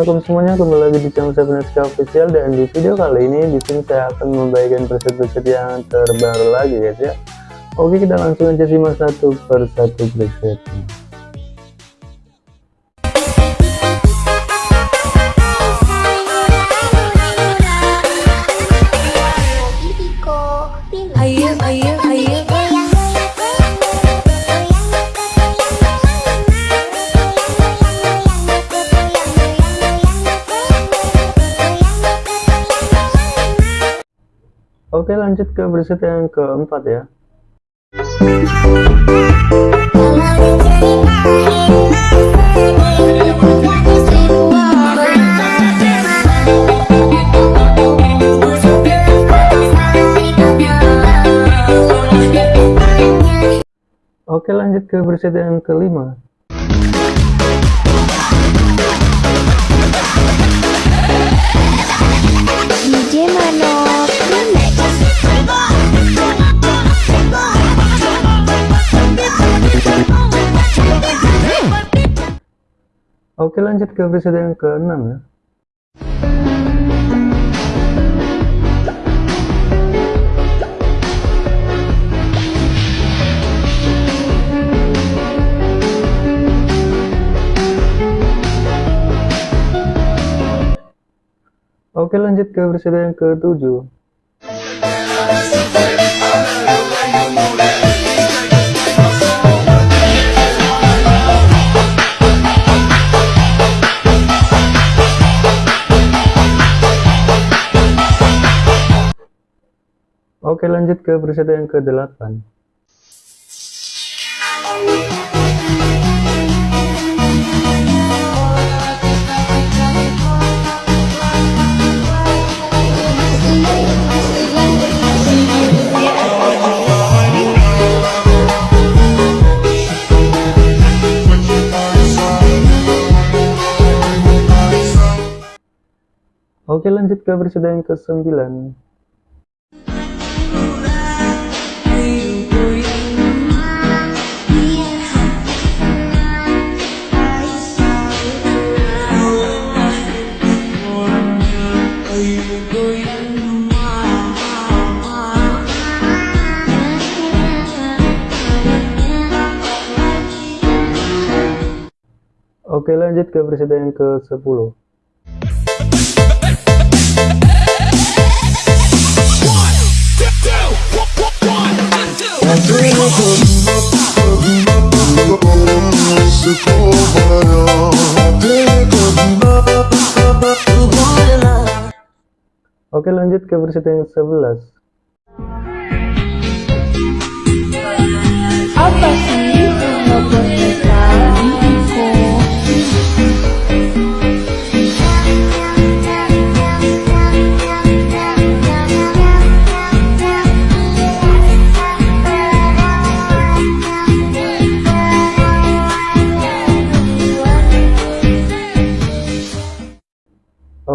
assalamualaikum semuanya kembali lagi di channel saya Neska Official dan di video kali ini di sini saya akan membagikan preset-preset yang terbaru lagi guys ya. Oke kita langsung aja simak satu persatu presetnya. Oke lanjut ke preset yang keempat ya. Oke lanjut ke preset yang kelima Oke lanjut ke episode yang ke-6 ya. Oke lanjut ke episode yang ke-7 Oke lanjut ke preset yang ke-8 Oke lanjut ke preset yang ke-9 Oke lanjut ke presiden yang ke-10 Oke lanjut ke presiden yang 11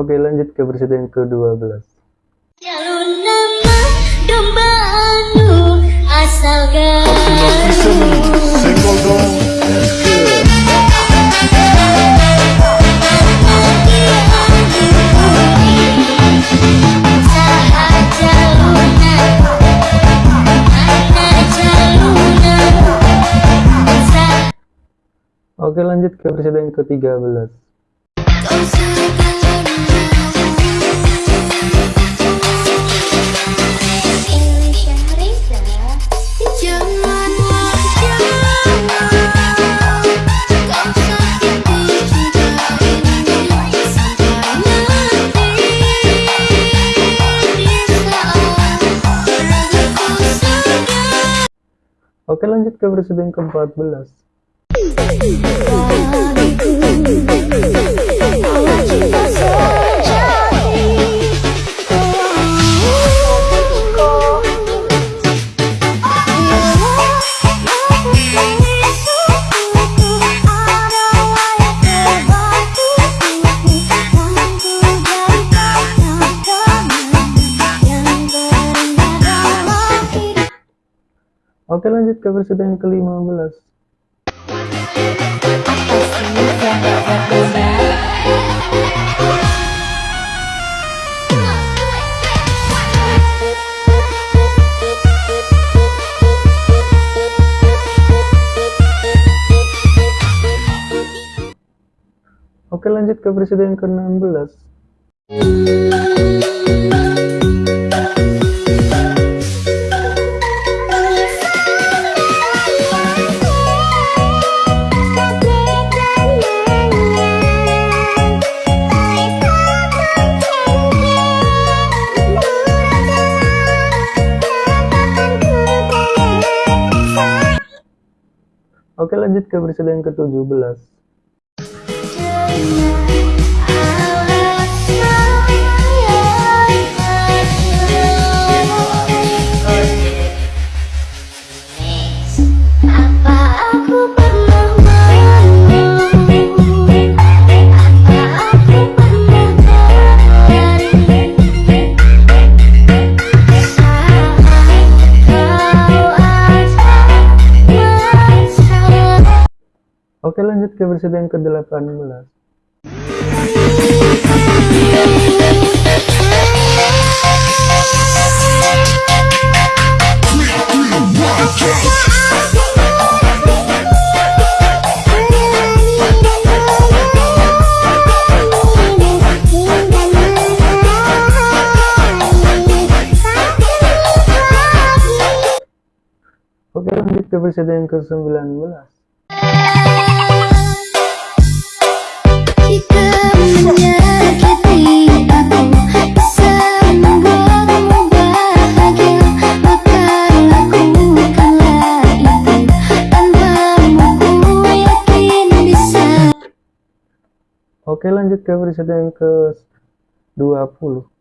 Oke lanjut ke presiden ke-12 Jalur nama domba anu asal Oke lanjut ke presiden ke-13 Oke lanjut ke presiden ke-14 Summit Kepresiden ke-15. Oke lanjut ke presiden ke-16. Oke lanjut ke presiden ke-17 Oke lanjut ke presiden ke-18 Oke lanjut ke presiden ke-19 Oke lanjut ke presiden ke-20 Oke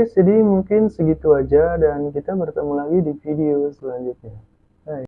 guys, jadi mungkin segitu aja dan kita bertemu lagi di video selanjutnya.